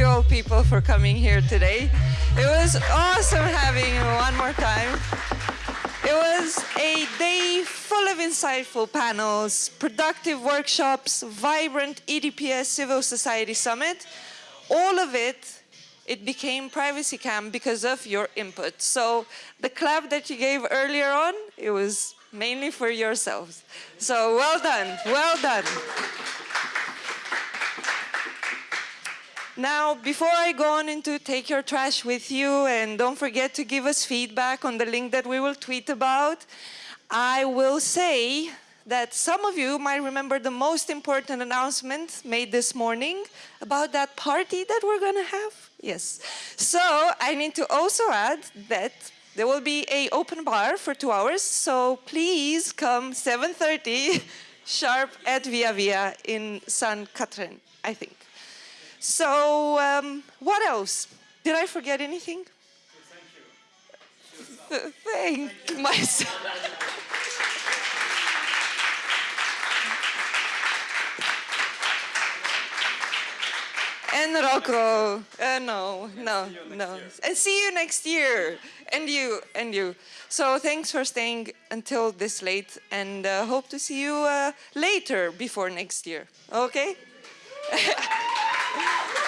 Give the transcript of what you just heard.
beautiful people for coming here today. It was awesome having you one more time. It was a day full of insightful panels, productive workshops, vibrant EDPS Civil Society Summit. All of it, it became Privacy Camp because of your input. So the clap that you gave earlier on, it was mainly for yourselves. So well done, well done. Now, before I go on into take your trash with you, and don't forget to give us feedback on the link that we will tweet about, I will say that some of you might remember the most important announcement made this morning about that party that we're going to have. Yes. So I need to also add that there will be a open bar for two hours. So please come 7.30 sharp at Via Via in San Catherine, I think. So, um, what else? Did I forget anything? Thank you. Thank myself. and Rocco. Uh, no, no, no. And see you next year. And you, and you. So thanks for staying until this late and uh, hope to see you uh, later before next year. Okay? Yeah.